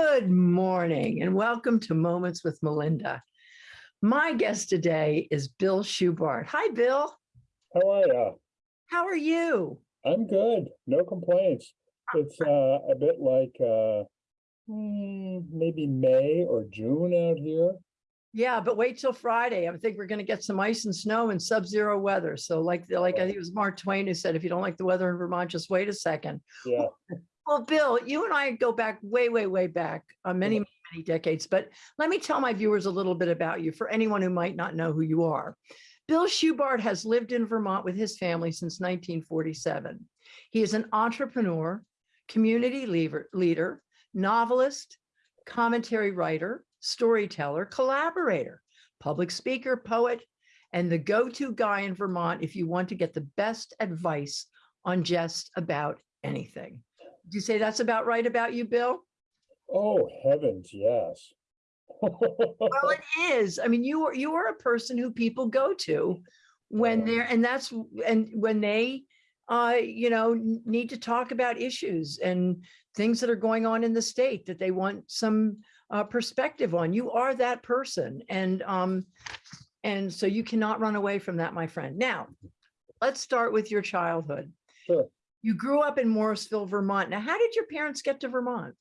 Good morning and welcome to Moments with Melinda. My guest today is Bill Schubart. Hi, Bill. How are you? How are you? I'm good. No complaints. It's uh, a bit like uh, hmm, maybe May or June out here. Yeah, but wait till Friday. I think we're going to get some ice and snow and sub-zero weather. So like, like I think it was Mark Twain who said, if you don't like the weather in Vermont, just wait a second. Yeah. Well, Bill, you and I go back way, way, way back, uh, many, Yeah. many decades. But let me tell my viewers a little bit about you for anyone who might not know who you are. Bill Schubart has lived in Vermont with his family since 1947. He is an entrepreneur, community leader, leader, novelist, commentary writer, storyteller, collaborator, public speaker, poet, and the go-to guy in Vermont if you want to get the best advice on just about anything. Do you say that's about right about you, Bill? Oh, heavens, yes. Well, it is. I mean, you are you are a person who people go to when they're and that's and when they uh you know need to talk about issues and things that are going on in the state that they want some uh perspective on. You are that person and um and so you cannot run away from that, my friend. Now, let's start with your childhood. Sure. You grew up in Morrisville, Vermont. Now, how did your parents get to Vermont?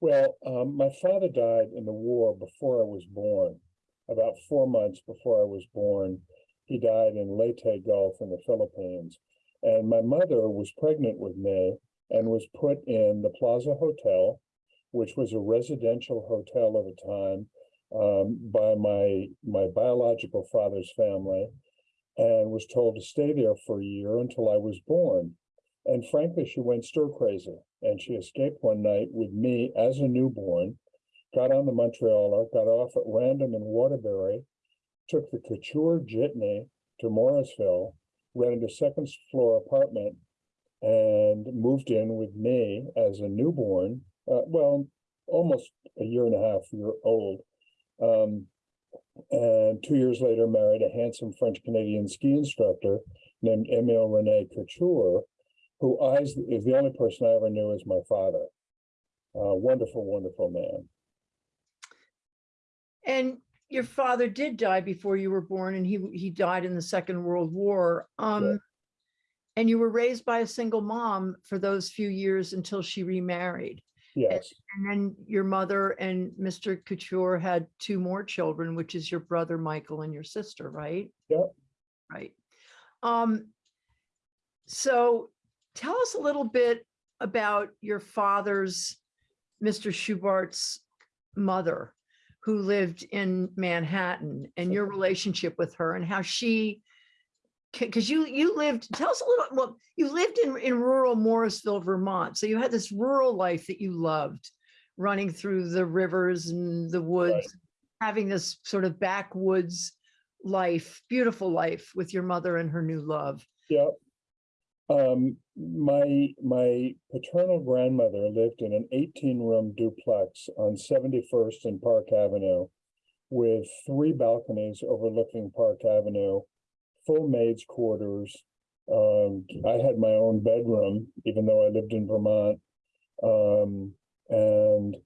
Well, um, my father died in the war before I was born. About four months before I was born, he died in Leyte Gulf in the Philippines. And my mother was pregnant with me and was put in the Plaza Hotel, which was a residential hotel at the time, um, by my my biological father's family, and was told to stay there for a year until I was born. And frankly, she went stir crazy and she escaped one night with me as a newborn, got on the Montrealer, got off at random in Waterbury, took the Couture Jitney to Morrisville, rented a second floor apartment, and moved in with me as a newborn, uh, well, almost a year and a half year old. Um, and two years later, married a handsome French Canadian ski instructor named Emile Rene Couture, who I is the only person I ever knew as my father. Uh, wonderful, wonderful man. And your father did die before you were born and he, he died in the Second World War. Um, and you were raised by a single mom for those few years until she remarried. Yes, And then your mother and Mr. Couture had two more children, which is your brother Michael and your sister, right? Yep. Right. Um, so tell us a little bit about your father's, Mr. Schubart's mother, who lived in Manhattan and your relationship with her and how she because you you lived tell us a little well you lived in in rural morrisville vermont so you had this rural life that you loved running through the rivers and the woods having this sort of backwoods life beautiful life with your mother and her new love yep. Um, my, my paternal grandmother lived in an eighteen-room duplex on Seventy-first and Park Avenue with three balconies overlooking Park Avenue, full maids' quarters. Um, I had my own bedroom, even though I lived in Vermont. Um, and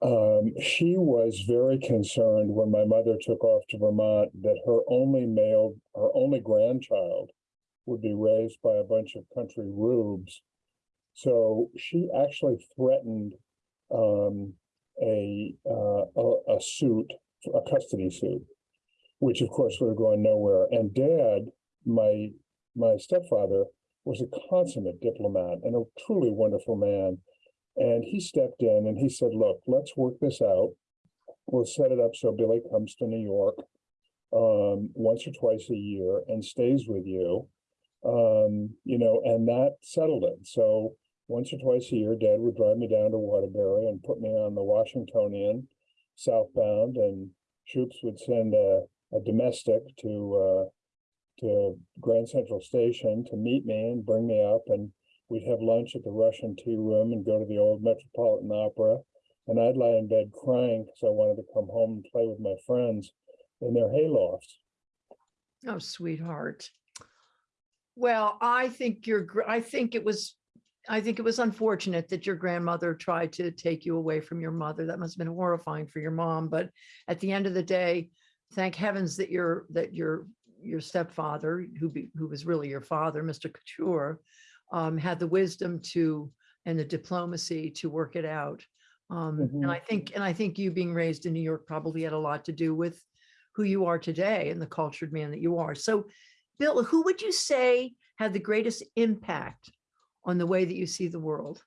um, she was very concerned when my mother took off to Vermont that her only male, her only grandchild would be raised by a bunch of country rubes. So she actually threatened um, a, uh, a a suit, a custody suit, which of course would have gone nowhere. And Dad, my my stepfather, was a consummate diplomat and a truly wonderful man. And he stepped in and he said, "Look, let's work this out. We'll set it up so Billy comes to New York um, once or twice a year and stays with you." Um, you know, and that settled it. So once or twice a year, Dad would drive me down to Waterbury and put me on the Washingtonian southbound, and Shoops would send a, a domestic to uh, to Grand Central Station to meet me and bring me up, and we'd have lunch at the Russian Tea Room and go to the old Metropolitan Opera. And I'd lie in bed crying because I wanted to come home and play with my friends in their haylofts. oh sweetheart well i think you're i think it was I think it was unfortunate that your grandmother tried to take you away from your mother. That must have been horrifying for your mom, but at the end of the day, thank heavens that your, that your, your stepfather, who be, who was really your father, Mr. Couture, um, had the wisdom to, and the diplomacy to work it out. Um, Mhm. and I think, and I think you being raised in New York probably had a lot to do with who you are today and the cultured man that you are. So Bill, who would you say had the greatest impact on the way that you see the world?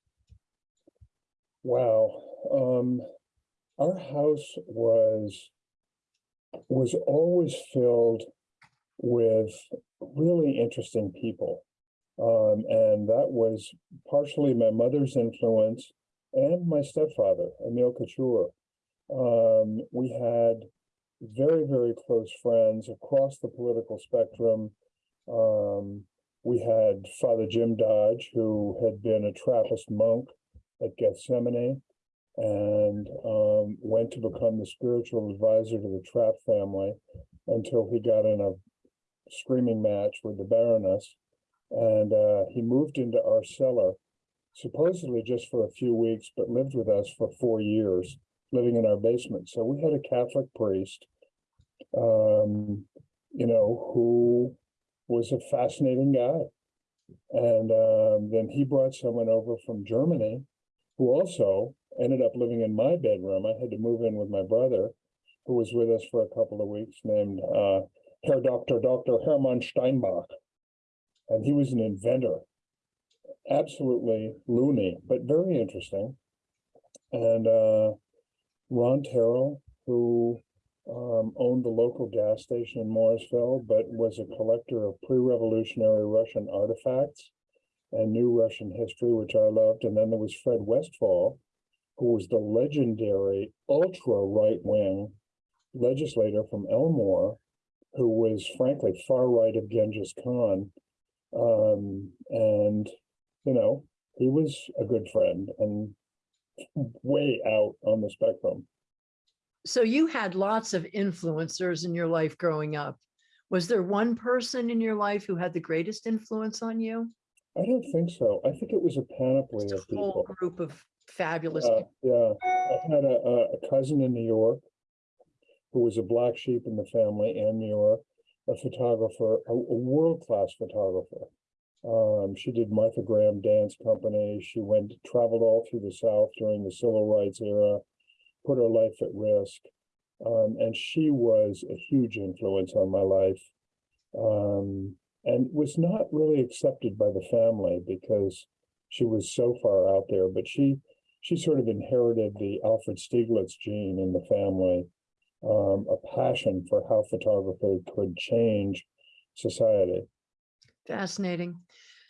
Wow, um, our house was, was always filled with really interesting people. Um, and that was partially my mother's influence and my stepfather, Emil Couture. Um, we had very, very close friends across the political spectrum. Um, we had Father Jim Dodge, who had been a Trappist monk at Gethsemani and um, went to become the spiritual advisor to the Trapp family until he got in a screaming match with the Baroness. And uh, he moved into our cellar, supposedly just for a few weeks, but lived with us for four years, living in our basement. So we had a Catholic priest, um, you know, who was a fascinating guy. And um, then he brought someone over from Germany who also ended up living in my bedroom. I had to move in with my brother, who was with us for a couple of weeks, named uh, Herr Dr. Dr. Hermann Steinbach. And he was an inventor, absolutely loony, but very interesting. And uh, Ron Terrell, who um, owned the local gas station in Morrisville, but was a collector of pre-revolutionary Russian artifacts and knew Russian history, which I loved. And then there was Fred Westfall, who was the legendary ultra right-wing legislator from Elmore, who was frankly far right of Genghis Khan. Um, and, you know, he was a good friend and way out on the spectrum. So you had lots of influencers in your life growing up. Was there one person in your life who had the greatest influence on you? I don't think so. I think it was a panoply of a whole group of fabulous Uh, people. yeah, I had a, a- cousin in New York who was a black sheep in the family, Ann Muir, a photographer, a, a world-class photographer. Um, she did Martha Graham Dance Company. She went, traveled all through the South during the civil rights era, put her life at risk. Um, and she was a huge influence on my life. Um, and was not really accepted by the family because she was so far out there, but she, she sort of inherited the Alfred Stieglitz gene in the family. Um, a passion for how photography could change society. Fascinating.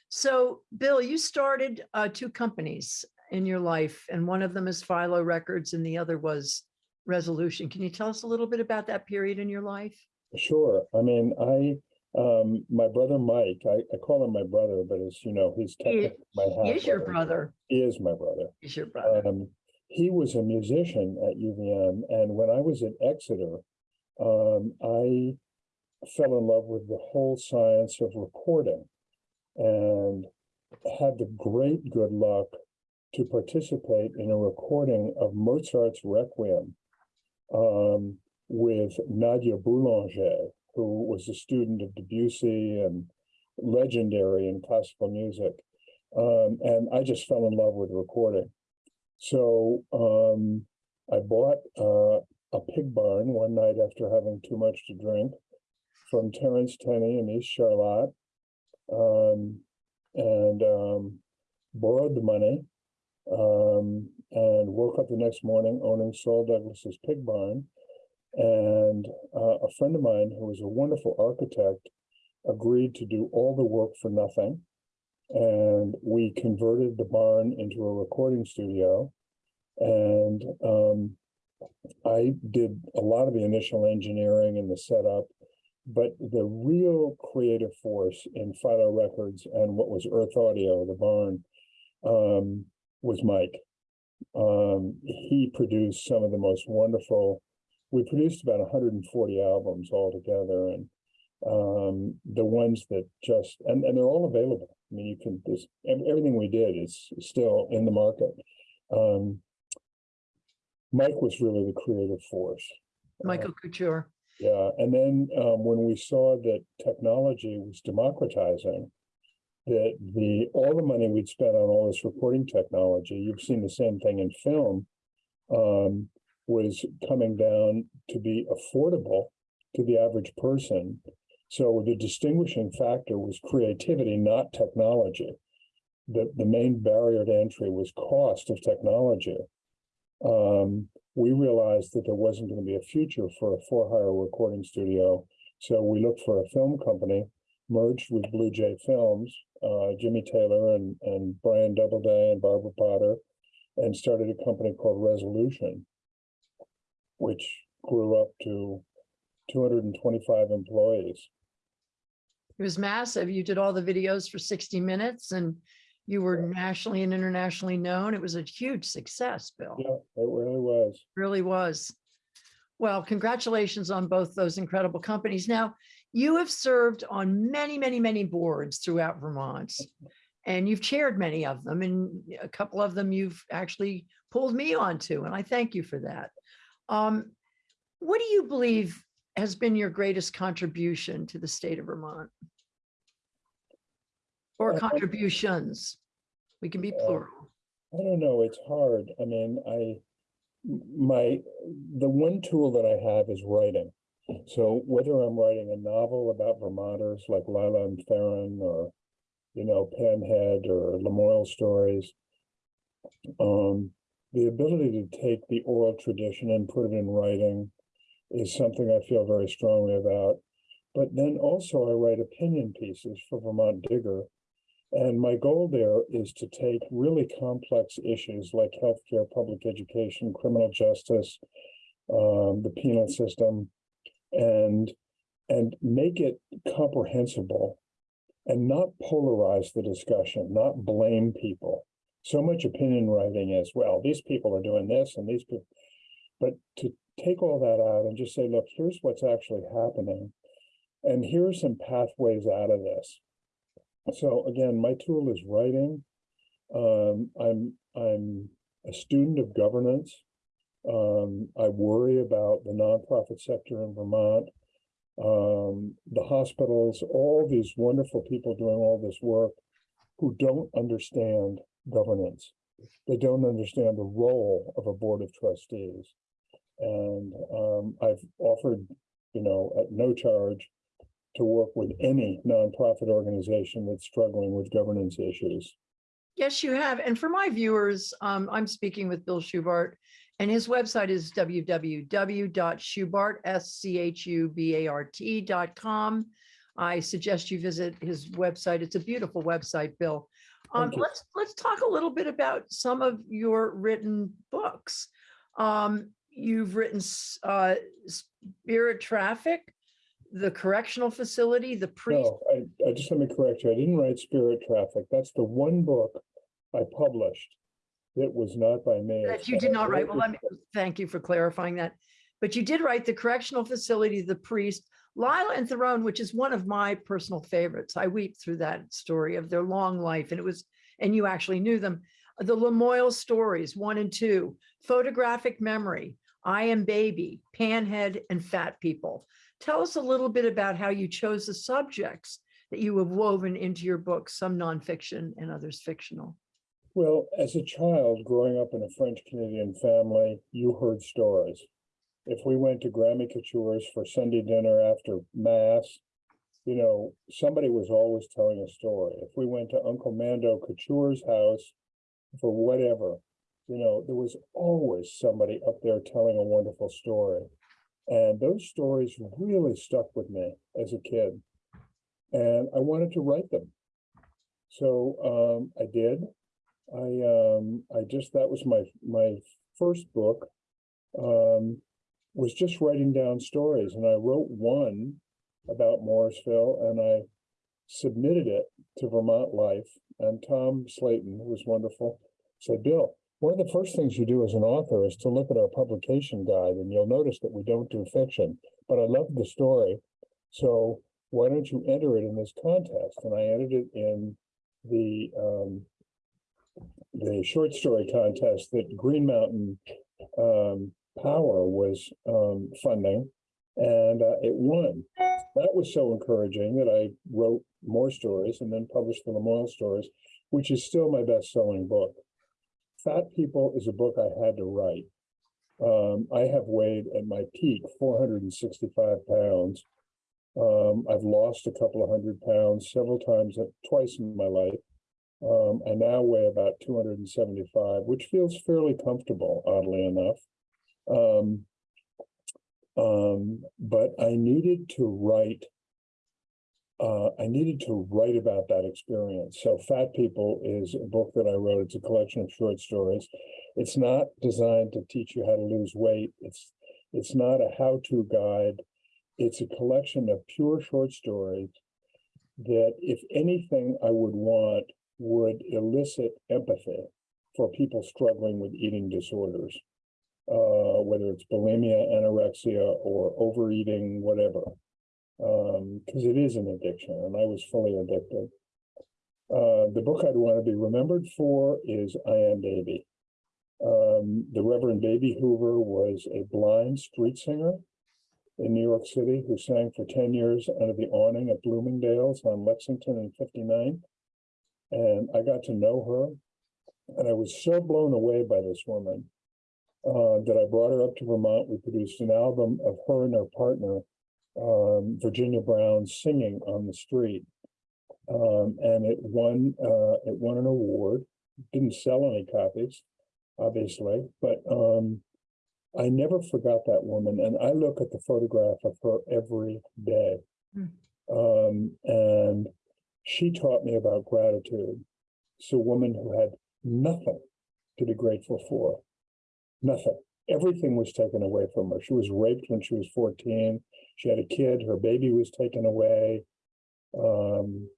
So Bill, you started uh, two companies in your life and one of them is Philo Records and the other was Resolution. Can you tell us a little bit about that period in your life? Sure. I mean, I, um, my brother Mike, I, I call him my brother, but as you know, he's He technically my he is your brother. He is my brother. He's your brother. Um, he was a musician at UVM, and when I was at Exeter, um, I fell in love with the whole science of recording and had the great good luck to participate in a recording of Mozart's Requiem um, with Nadia Boulanger, who was a student of Debussy and legendary in classical music. Um, and I just fell in love with recording. So um, I bought uh, a pig barn one night after having too much to drink from Terrence Tenney in East Charlotte, um, and um, borrowed the money, um, and woke up the next morning owning Saul Douglas's pig barn. And uh, a friend of mine who was a wonderful architect agreed to do all the work for nothing. And we converted the barn into a recording studio. And um, I did a lot of the initial engineering and the setup. But the real creative force in Philo Records and what was Earth Audio, the barn, um, was Mike. Um, he produced some of the most wonderful, we produced about 140 albums altogether and um, the ones that just, and, and they're all available. I mean, you can, this, everything we did is still in the market. Um, Mike was really the creative force. Uh, Michael Couture. Yeah, and then um, when we saw that technology was democratizing, that the, all the money we'd spent on all this recording technology, you've seen the same thing in film, um, was coming down to be affordable to the average person. So the distinguishing factor was creativity, not technology. The, the main barrier to entry was cost of technology. Um, we realized that there wasn't going to be a future for a for-hire recording studio. So we looked for a film company, merged with Blue Jay Films, uh, Jimmy Taylor and, and Brian Doubleday and Barbara Potter, and started a company called Resolution, which grew up to two hundred and twenty-five employees. It was massive. You did all the videos for 60 minutes and you were nationally and internationally known. It was a huge success, Bill. Yeah, it really was. Really was. Well, congratulations on both those incredible companies. Now, you have served on many, many, many boards throughout Vermont. And you've chaired many of them and a couple of them you've actually pulled me onto, and I thank you for that. Um, what do you believe has been your greatest contribution to the state of Vermont? Or contributions? We can be plural. I don't know, it's hard. I mean, I my, the one tool that I have is writing. So whether I'm writing a novel about Vermonters like Lila and Theron or, you know, Panhead or Lamoille stories. Um, the ability to take the oral tradition and put it in writing is something I feel very strongly about. But then also I write opinion pieces for Vermont Digger. And my goal there is to take really complex issues like healthcare, public education, criminal justice, um, the penal system, and and make it comprehensible and not polarize the discussion, not blame people. So much opinion writing as well. These people are doing this and these people, but to take all that out and just say, look, here's what's actually happening. And here are some pathways out of this. So again, my tool is writing. Um, I'm I'm a student of governance. Um, I worry about the nonprofit sector in Vermont, um, the hospitals, all these wonderful people doing all this work who don't understand governance. They don't understand the role of a board of trustees. And um, I've offered, you know, at no charge to work with any nonprofit organization that's struggling with governance issues. Yes, you have. And for my viewers, um, I'm speaking with Bill Schubart and his website is www.schubart, S-C-H-U-B-A-R-T com. I suggest you visit his website. It's a beautiful website, Bill. Um, let's, let's talk a little bit about some of your written books. Um, you've written, uh, Spirit Traffic, The Correctional Facility, The Priest. No, I, I just let me correct you. I didn't write Spirit Traffic. That's the one book I published. It was not by me. That you did not write. Well, let me, thank you for clarifying that. But you did write the correctional facility, the priest, Lila and Theron, which is one of my personal favorites. I weep through that story of their long life and it was, and you actually knew them. The Lamoille stories, one and two, photographic memory, I am baby, panhead and fat people. Tell us a little bit about how you chose the subjects that you have woven into your books, some nonfiction and others fictional. Well, as a child growing up in a French Canadian family, you heard stories. If we went to Grammy Couture's for Sunday dinner after mass, you know, somebody was always telling a story. If we went to Uncle Mando Couture's house for whatever, you know, there was always somebody up there telling a wonderful story. And those stories really stuck with me as a kid. And I wanted to write them. So um, I did. I um, I just, that was my, my first book. Um, was just writing down stories and I wrote one about Morrisville and I submitted it to Vermont Life and Tom Slayton, who was wonderful, said, Bill, one of the first things you do as an author is to look at our publication guide and you'll notice that we don't do fiction, but I love the story. So why don't you enter it in this contest? And I entered it in the, um, the short story contest that Green Mountain, um, Power was, um, funding. And, uh, it won. That was so encouraging that I wrote more stories and then published the Lamoille stories, which is still my best-selling book. Fat People is a book I had to write. Um, I have weighed at my peak four hundred and sixty-five pounds. Um, I've lost a couple of hundred pounds several times, twice in my life. Um, I now weigh about two hundred and seventy-five, which feels fairly comfortable, oddly enough. Um, um, but I needed to write. Uh, I needed to write about that experience. So Fat People is a book that I wrote. It's a collection of short stories. It's not designed to teach you how to lose weight. It's, it's not a how-to guide. It's a collection of pure short stories that if anything I would want would elicit empathy for people struggling with eating disorders. Uh, whether it's bulimia, anorexia, or overeating, whatever. Um, because it is an addiction and I was fully addicted. Uh, the book I'd want to be remembered for is I Am Baby. Um, the Reverend Baby Hoover was a blind street singer in New York City who sang for ten years under the awning at Bloomingdale's on Lexington and 59. And I got to know her and I was so blown away by this woman uh, that I brought her up to Vermont. We produced an album of her and her partner, um, Virginia Brown, singing on the street. Um, and it won, uh, it won an award. Didn't sell any copies, obviously, but um, I never forgot that woman. And I look at the photograph of her every day. She taught me about gratitude. It's a woman who had nothing to be grateful for. Nothing. Everything was taken away from her. She was raped when she was 14. She had a kid, her baby was taken away. Um,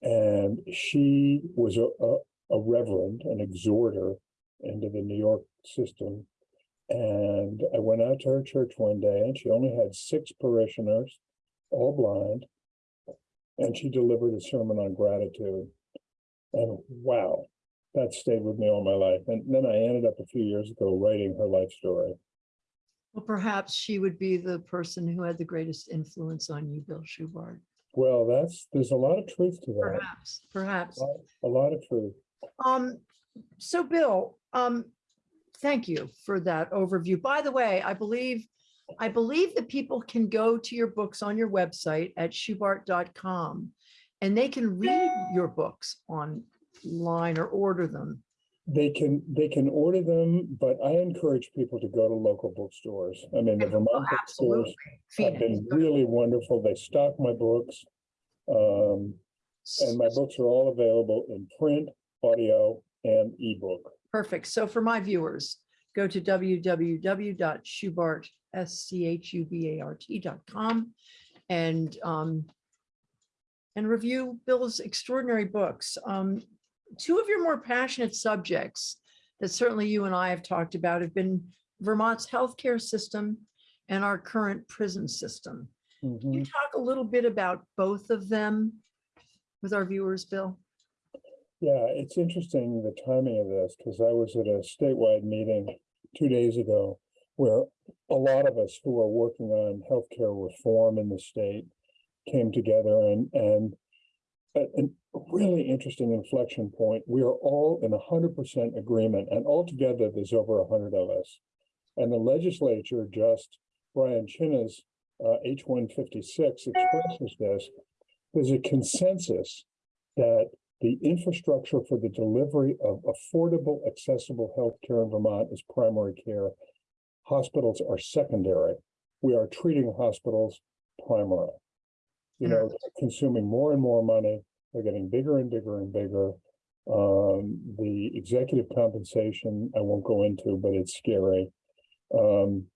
and she was a, a, a reverend, an exhorter into the New York system. And I went out to her church one day and she only had six parishioners, all blind. And she delivered a sermon on gratitude. And wow, that stayed with me all my life. And then I ended up a few years ago writing her life story. Well, perhaps she would be the person who had the greatest influence on you, Bill Schubart. Well, that's, there's a lot of truth to that, Perhaps, perhaps. a lot- a lot of truth. Um, so Bill, um, thank you for that overview. By the way, I believe, I believe that people can go to your books on your website at schubart.com and they can read your books online or order them. They can, they can order them, but I encourage people to go to local bookstores. I mean, the Oh, Vermont bookstores Absolutely. have been really wonderful. They stock my books. Um, and my books are all available in print, audio, and ebook. Perfect. So for my viewers, go to www.schubart, S-C-H-U-B-A-R-T.com and um, and review Bill's extraordinary books. Um, two of your more passionate subjects that certainly you and I have talked about have been Vermont's healthcare system and our current prison system. Can Mhm. you talk a little bit about both of them with our viewers, Bill? Yeah, it's interesting, the timing of this, because I was at a statewide meeting two days ago where a lot of us who are working on healthcare reform in the state came together and, and a, a really interesting inflection point. We are all in hundred percent agreement and altogether there's over a hundred of us. And the legislature just, Brian Cina's uh, H one fifty-six expresses this. There's a consensus that the infrastructure for the delivery of affordable, accessible healthcare in Vermont is primary care. Hospitals are secondary. We are treating hospitals primary. You know, they're consuming more and more money. They're getting bigger and bigger and bigger. Um, the executive compensation, I won't go into, but it's scary. Um,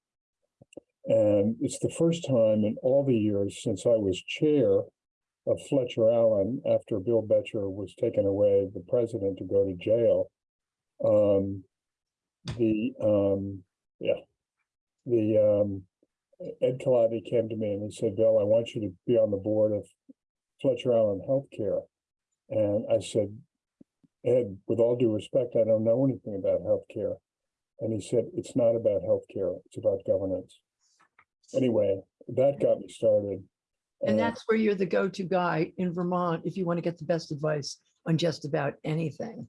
and it's the first time in all the years since I was chair of Fletcher Allen after Bill Boettcher was taken away, the president to go to jail. Um, the, um, yeah, the, um, Ed Colodny came to me and he said, Bill, I want you to be on the board of Fletcher Allen Healthcare. And I said, Ed, with all due respect, I don't know anything about healthcare. And he said, it's not about healthcare, it's about governance. Anyway, that got me started. And that's where you're the go-to guy in Vermont if you want to get the best advice on just about anything.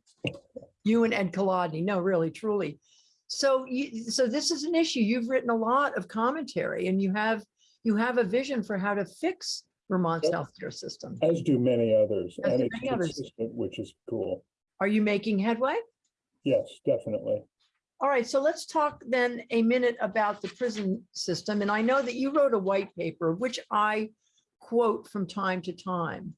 You and Ed Colodny, no, really, truly. So you, so this is an issue. You've written a lot of commentary and you have, you have a vision for how to fix Vermont's healthcare system. As do many others, As and it's many others. consistent, which is cool. Are you making headway? Yes, definitely. All right, so let's talk then a minute about the prison system. And I know that you wrote a white paper, which I quote from time to time.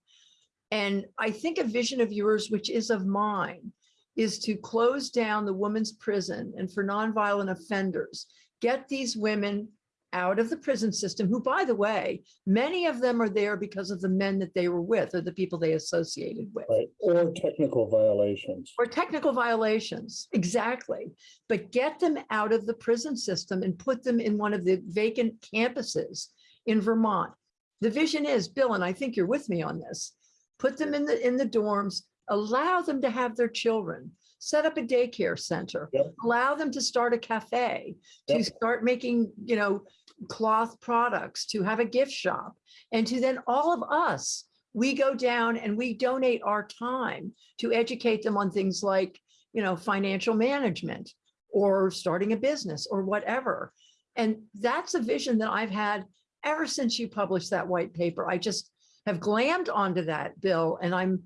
And I think a vision of yours, which is of mine, is to close down the women's prison and for nonviolent offenders, get these women out of the prison system, who, by the way, many of them are there because of the men that they were with or the people they associated with. Right, or technical violations. Or technical violations, exactly. But get them out of the prison system and put them in one of the vacant campuses in Vermont. The vision is, Bill, and I think you're with me on this, put them in the, in the dorms, allow them to have their children, set up a daycare center, Yep. allow them to start a cafe, to Yep. start making, you know, cloth products, to have a gift shop. And to then all of us, we go down and we donate our time to educate them on things like, you know, financial management or starting a business or whatever. And that's a vision that I've had ever since you published that white paper. I just have glammed onto that, Bill, and I'm,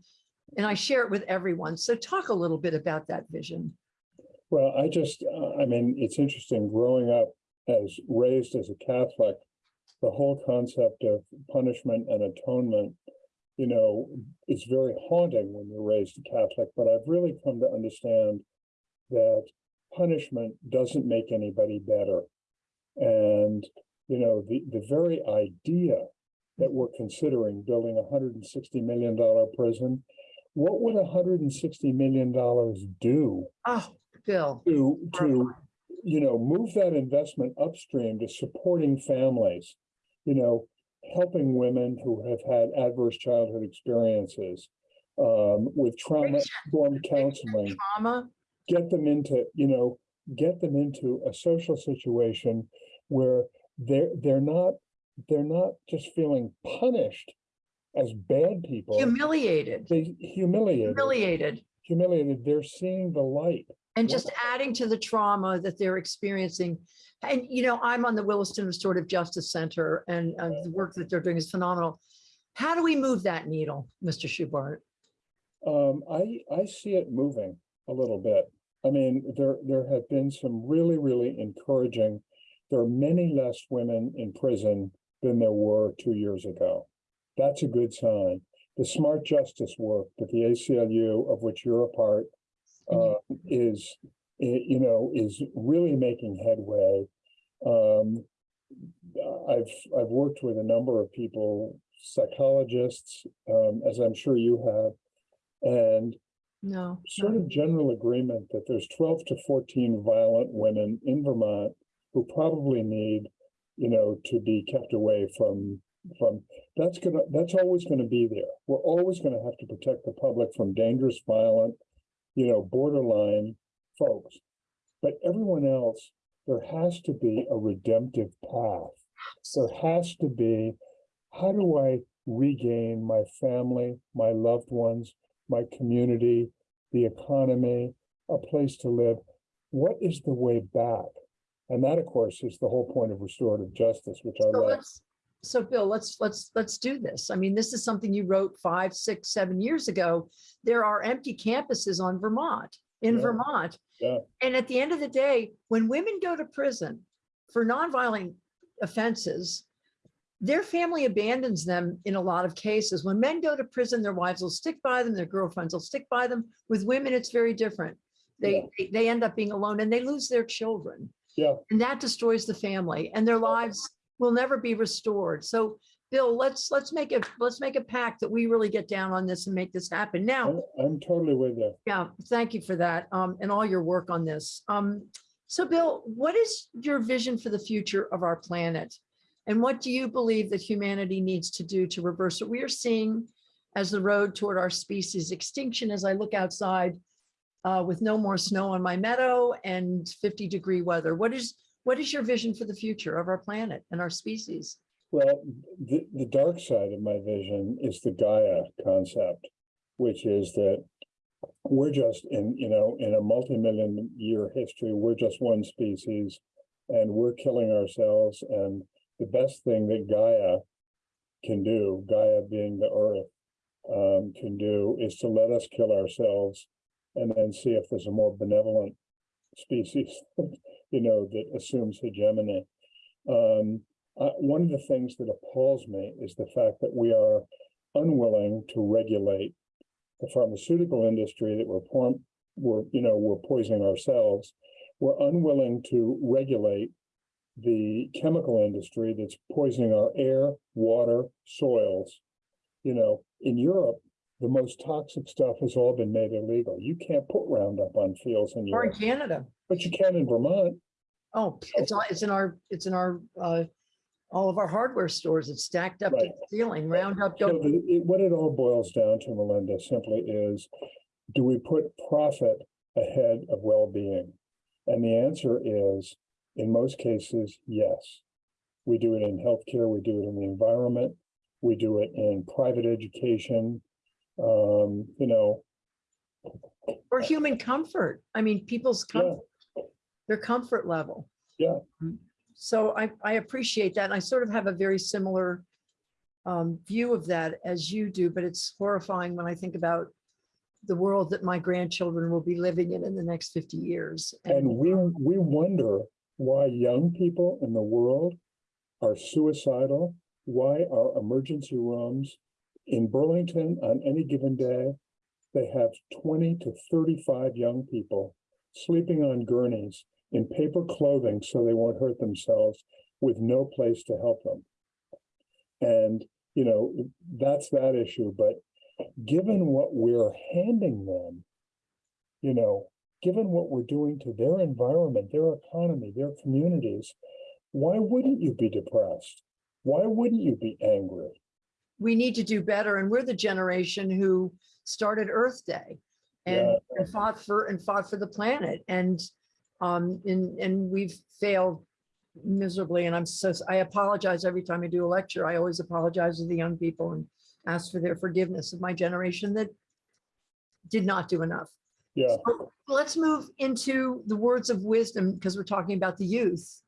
and I share it with everyone. So talk a little bit about that vision. Well, I just, uh, I mean, it's interesting, growing up as raised as a Catholic, the whole concept of punishment and atonement, you know, is very haunting when you're raised a Catholic, but I've really come to understand that punishment doesn't make anybody better. And, you know, the, the very idea that we're considering building a hundred and sixty million dollar prison, what would hundred and sixty million dollars do Oh, Bill. to, to, you know, move that investment upstream to supporting families, you know, helping women who have had adverse childhood experiences, um, with trauma informed counseling, Trauma, get them into, you know, get them into a social situation where they're, they're not, they're not just feeling punished as bad people. humiliated, They humiliated, humiliated. humiliated, they're seeing the light. And just adding to the trauma that they're experiencing. And, you know, I'm on the Williston Restorative Justice Center and uh, the work that they're doing is phenomenal. How do we move that needle, Mr. Schubart? Um, I, I see it moving a little bit. I mean, there, there have been some really, really encouraging. There are many less women in prison than there were two years ago. That's a good sign. The smart justice work that the ACLU, of which you're a part, uh, is, you know, is really making headway. Um, I've, I've worked with a number of people, psychologists, um, as I'm sure you have, and No. sort of general agreement that there's twelve to fourteen violent women in Vermont who probably need, you know, to be kept away from, from, that's gonna, that's always gonna be there. We're always gonna have to protect the public from dangerous, violent, you know, borderline folks. But everyone else, there has to be a redemptive path. There has to be, how do I regain my family, my loved ones, my community, the economy, a place to live? What is the way back? And that, of course, is the whole point of restorative justice, which I So love. let's, so Bill, let's, let's, let's do this. I mean, this is something you wrote five, six, seven years ago. There are empty campuses on Vermont, in Yeah. Vermont. Yeah. And at the end of the day, when women go to prison for nonviolent offenses, their family abandons them in a lot of cases. When men go to prison, their wives will stick by them, their girlfriends will stick by them. With women, it's very different. They, they- they end up being alone and they lose their children. Yeah. And that destroys the family and their lives will never be restored. So Bill, let's, let's make it, let's make a pact that we really get down on this and make this happen. Now, I'm, I'm totally with you. yeah, thank you for that, um, and all your work on this. Um, so Bill, what is your vision for the future of our planet? And what do you believe that humanity needs to do to reverse what we are seeing as the road toward our species extinction as I look outside uh, with no more snow on my meadow and 50 degree weather? What is, what is your vision for the future of our planet and our species? Well, the, the dark side of my vision is the Gaia concept, which is that we're just in, you know, in a multi-million year history, we're just one species and we're killing ourselves. And the best thing that Gaia can do, Gaia being the earth, um, can do is to let us kill ourselves and then see if there's a more benevolent species, you know, that assumes hegemony. Um, uh, one of the things that appalls me is the fact that we are unwilling to regulate the pharmaceutical industry that we're, we're, you know, we're poisoning ourselves. We're unwilling to regulate the chemical industry that's poisoning our air, water, soils. You know, in Europe, the most toxic stuff has all been made illegal. You can't put Roundup on fields in Or in Europe, Canada? but you can in Vermont. Oh, it's, all- it's in our, it's in our, uh, all of our hardware stores. It's stacked up to Right. the ceiling, Roundup, So don't, the- it- What it all boils down to, Melinda, simply is, do we put profit ahead of well-being? And the answer is, in most cases, yes. We do it in healthcare, we do it in the environment, we do it in private education. Um, you know, or human comfort. I mean, people's Yeah. comfort, their comfort level. Yeah. So I, I appreciate that. And I sort of have a very similar um, view of that as you do, but it's horrifying when I think about the world that my grandchildren will be living in in the next 50 years. and we, we wonder why young people in the world are suicidal, why our emergency rooms in Burlington on any given day, they have twenty to thirty-five young people sleeping on gurneys in paper clothing so they won't hurt themselves with no place to help them. And, you know, that's that issue, but given what we're handing them, you know, given what we're doing to their environment, their economy, their communities, why wouldn't you be depressed? Why wouldn't you be angry? We need to do better. And we're the generation who started Earth Day and, Yeah. and fought for and fought for the planet. And um, and and we've failed miserably. And I'm so I apologize every time I do a lecture. I always apologize to the young people and ask for their forgiveness of my generation that did not do enough. Yeah, So Let's move into the words of wisdom because we're talking about the youth.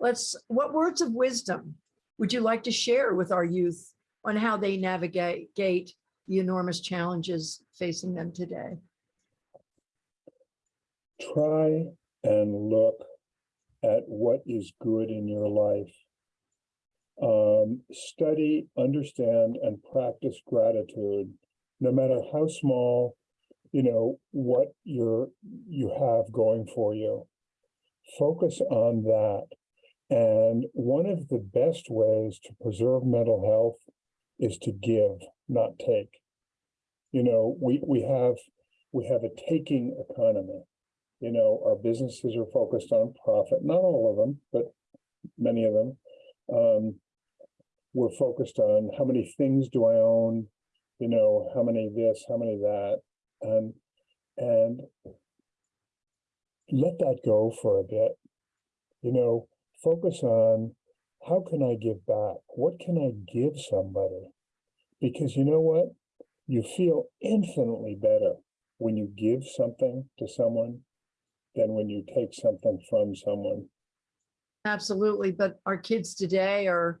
Let's, what words of wisdom would you like to share with our youth on how they navigate the enormous challenges facing them today? try and look at what is good in your life. Um, study, understand, and practice gratitude, no matter how small, you know, what you're, you have going for you. Focus on that. And one of the best ways to preserve mental health is to give, not take. You know, we, we have, we have a taking economy. You know, our businesses are focused on profit, not all of them, but many of them. Um, we're focused on how many things do I own, you know, how many this, how many that, and, and let that go for a bit. You know, focus on how can I give back? What can I give somebody? Because you know what? You feel infinitely better when you give something to someone than when you take something from someone. Absolutely, but our kids today are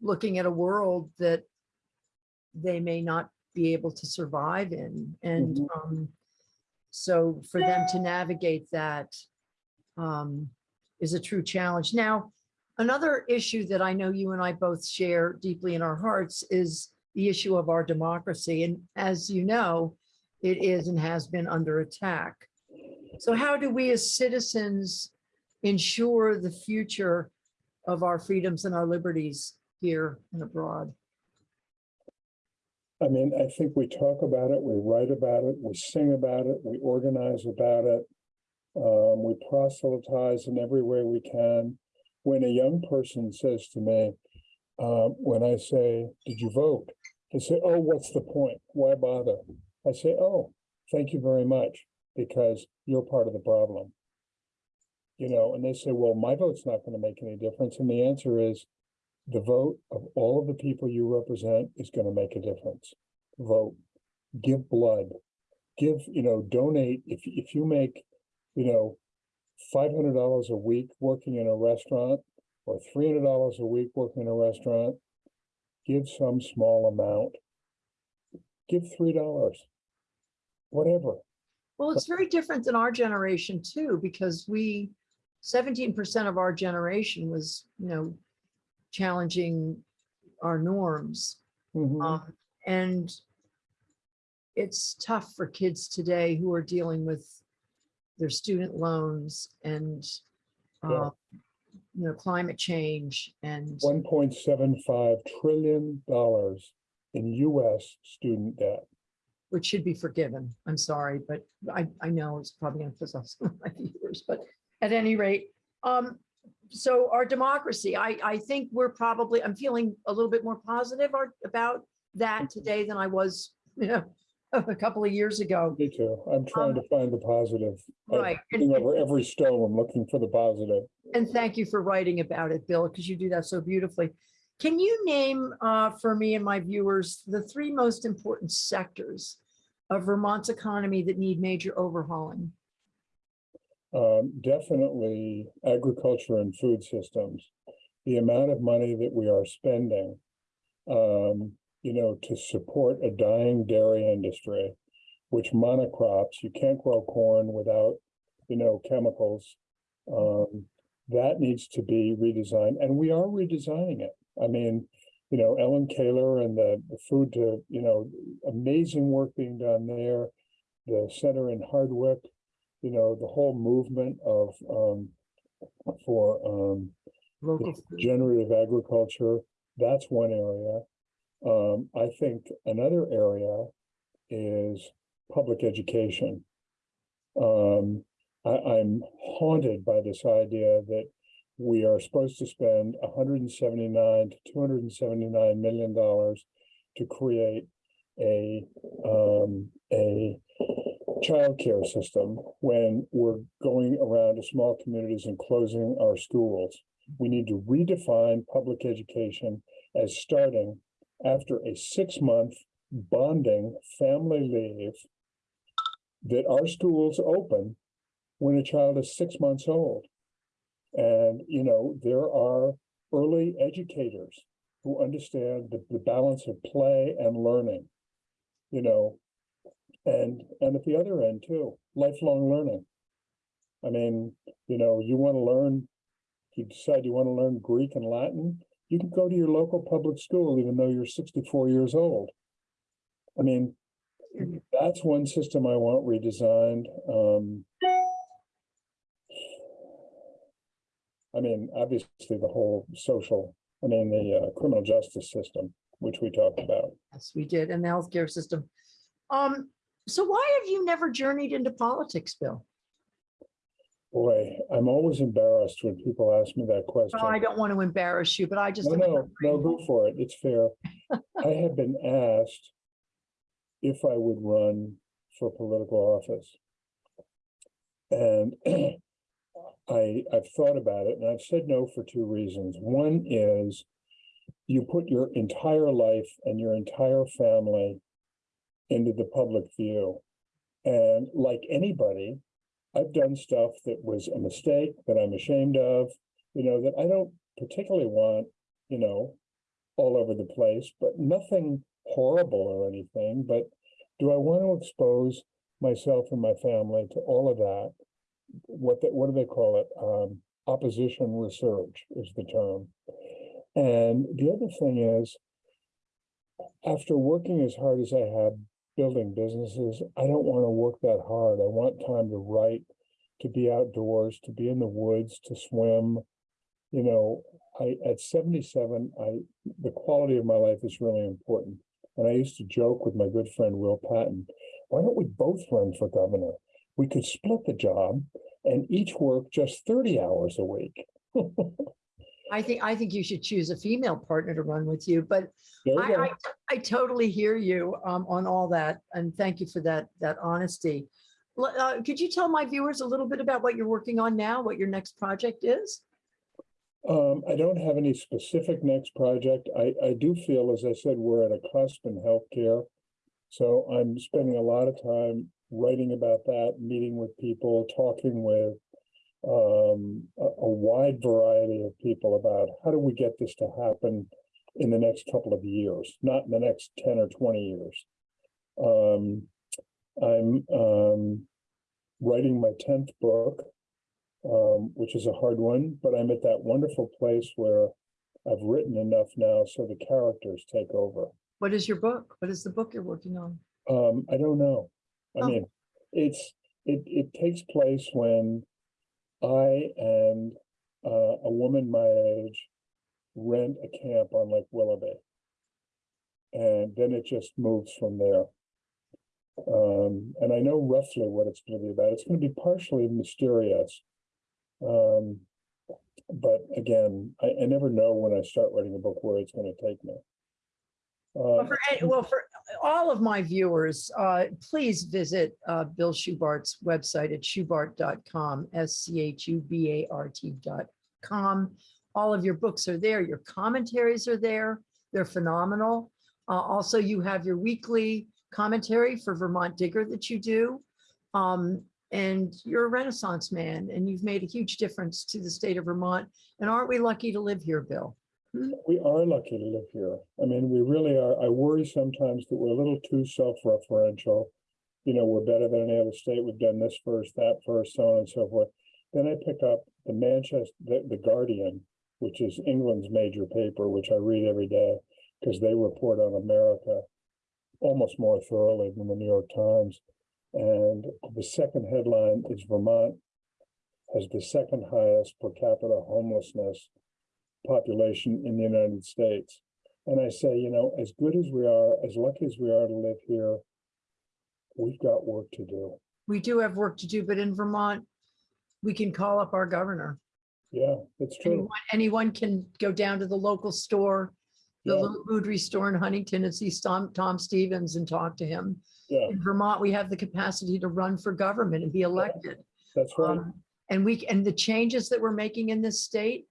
looking at a world that they may not be able to survive in. And Mhm. um, so for them to navigate that um, is a true challenge. Now, another issue that I know you and I both share deeply in our hearts is the issue of our democracy. And as you know, it is and has been under attack. So how do we as citizens ensure the future of our freedoms and our liberties here and abroad? I mean, I think we talk about it, we write about it, we sing about it, we organize about it. Um, we proselytize in every way we can. When a young person says to me, uh, when I say, did you vote? They say, oh, what's the point? Why bother? I say, oh, thank you very much, because you're part of the problem. You know, and they say, well, my vote's not gonna make any difference, and the answer is. The vote of all of the people you represent is gonna make a difference. Vote, give blood, give, you know, donate, if, if you make, you know. Five hundred dollars a week working in a restaurant, or three hundred dollars a week working in a restaurant. Give some small amount. Give three dollars. Whatever, Well, it's very different than our generation too, because we, seventeen percent of our generation was, you know, challenging our norms. Mhm. Um, and it's tough for kids today who are dealing with their student loans and, uh, you know, climate change and, one point seven five trillion dollars in US student debt. which should be forgiven. I'm sorry, but I, I know it's probably going to piss off some of my viewers, but at any rate, um, so our democracy, I, I think we're probably, I'm feeling a little bit more positive about that today than I was, you know, a couple of years ago. Me too. I'm trying to find the positive. I'm Um, Right. And, Looking over every stone, I'm looking for the positive. and thank you for writing about it, Bill, because you do that so beautifully. Can you name uh, for me and my viewers the three most important sectors of Vermont's economy that need major overhauling? Um, definitely agriculture and food systems. The amount of money that we are spending, um, you know, to support a dying dairy industry, which monocrops, you can't grow corn without, you know, chemicals. Um, that needs to be redesigned, and we are redesigning it. I mean, you know, Ellen Kahler and the, the food to, you know, amazing work being done there. The center in Hardwick, you know, the whole movement of, um, for, um, generative agriculture, that's one area. Um, I think another area is public education. Um, I, I'm haunted by this idea that we are supposed to spend hundred and seventy-nine to two hundred and seventy-nine million dollars to create a, um, a childcare system when we're going around to small communities and closing our schools. We need to redefine public education as starting after a six-month bonding family leave that our schools open when a child is six months old. And, you know, there are early educators who understand the, the balance of play and learning, you know, and, and at the other end too, lifelong learning. I mean, you know, you want to learn, you decide you want to learn Greek and Latin, you can go to your local public school, even though you're sixty-four years old. I mean, that's one system I want redesigned. Um. I mean, obviously, the whole social, I mean, the uh, criminal justice system, which we talked about. Yes, we did, and the healthcare system. Um, so why have you never journeyed into politics, Bill? Boy, I'm always embarrassed when people ask me that question. Oh, I don't want to embarrass you, but I just. No, no, no, go for it. It's fair. I have been asked if I would run for political office. And I, I've thought about it and I've said no for two reasons. One is you put your entire life and your entire family into the public view. And like anybody, I've done stuff that was a mistake that I'm ashamed of, you know, that I don't particularly want, you know, all over the place, but nothing horrible or anything, but do I want to expose myself and my family to all of that? What, the- what do they call it? Um, opposition research is the term. And the other thing is, after working as hard as I have building businesses, I don't want to work that hard. I want time to write, to be outdoors, to be in the woods, to swim. You know, I, at seventy-seven, I, the quality of my life is really important. And I used to joke with my good friend Will Patton, why don't we both run for governor? We could split the job and each work just thirty hours a week. I think, I think you should choose a female partner to run with you, but you I. I, I totally hear you um, on all that, and thank you for that, that honesty. Uh, Could you tell my viewers a little bit about what you're working on now, what your next project is? Um, I don't have any specific next project. I, I do feel, as I said, we're at a cusp in healthcare. So I'm spending a lot of time writing about that, meeting with people, talking with um, a, a wide variety of people about how do we get this to happen in the next couple of years, not in the next ten or twenty years. Um, I'm um, writing my tenth book um, which is a hard one, but I'm at that wonderful place where I've written enough now so the characters take over. What is your book? What is the book you're working on? Um, I don't know. I Oh. mean, it's, it, it takes place when I and uh, a woman my age rent a camp on Lake Willoughby. And then it just moves from there. Um, and I know roughly what it's gonna be about. It's gonna be partially mysterious. Um, but again, I, I never know when I start writing a book where it's gonna take me. Well, Uh, for, well, for all of my viewers, uh, please visit uh, Bill Schubart's website at schubart.com, S-C-H-U-B-A-R-T.com. All of your books are there. Your commentaries are there. They're phenomenal. Uh, Also, you have your weekly commentary for Vermont Digger that you do. Um, And you're a Renaissance man, and you've made a huge difference to the state of Vermont. And aren't we lucky to live here, Bill? We are lucky to live here. I mean, we really are. I worry sometimes that we're a little too self-referential. You know, we're better than any other state. We've done this first, that first, so on and so forth. Then I pick up the Manchester, the, the Guardian, which is England's major paper, which I read every day because they report on America almost more thoroughly than the New York Times. And the second headline is Vermont has the second highest per capita homelessness population in the United States. And I say, you know, as good as we are, as lucky as we are to live here, we've got work to do. We do have work to do, but in Vermont, we can call up our governor. Yeah, it's true. Anyone, anyone can go down to the local store, the Yeah. little food store in Huntington and see Tom, Tom Stevens and talk to him. Yeah, In Vermont, we have the capacity to run for government and be elected. that's right. Um, And we, and the changes that we're making in this state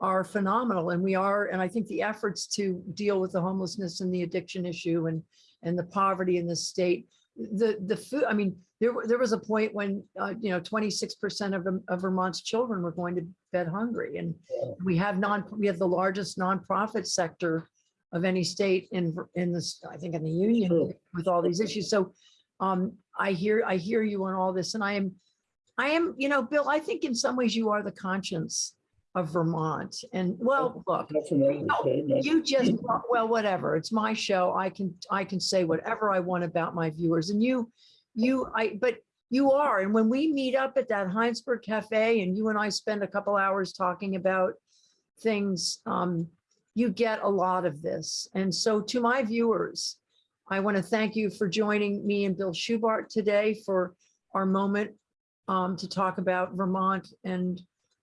are phenomenal. And we are, and I think the efforts to deal with the homelessness and the addiction issue and, and the poverty in the state, the, the food, I mean, there, there was a point when, uh, you know, twenty-six percent of, of Vermont's children were going to bed hungry. And Yeah. we have non, we have the largest nonprofit sector of any state in, in this, I think in the union true. with all these issues. So um, I hear, I hear you on all this and I am, I am, you know, Bill, I think in some ways you are the conscience of Vermont. And well, look, understatement. you just, well, whatever, it's my show. I can, I can say whatever I want about my viewers and you, you, I, but you are. And when we meet up at that Hinesburg Cafe and you and I spend a couple hours talking about things, um, you get a lot of this. And so to my viewers, I want to thank you for joining me and Bill Schubart today for our moment um, to talk about Vermont and,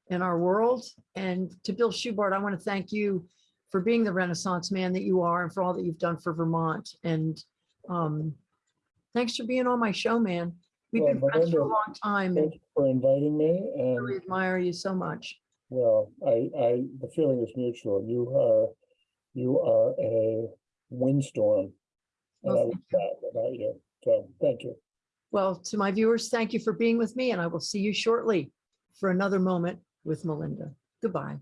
and our world. And to Bill Schubart, I want to thank you for being the Renaissance man that you are and for all that you've done for Vermont. And um, thanks for being on my show, man. We've been Well, friends for a long time Thank you for inviting me really and, admire you so much. well, I, I, the feeling is mutual. You are, you are a windstorm. And Well, I love that about you. So, thank you. Well, to my viewers, thank you for being with me and I will see you shortly for another moment with Melinda. Goodbye.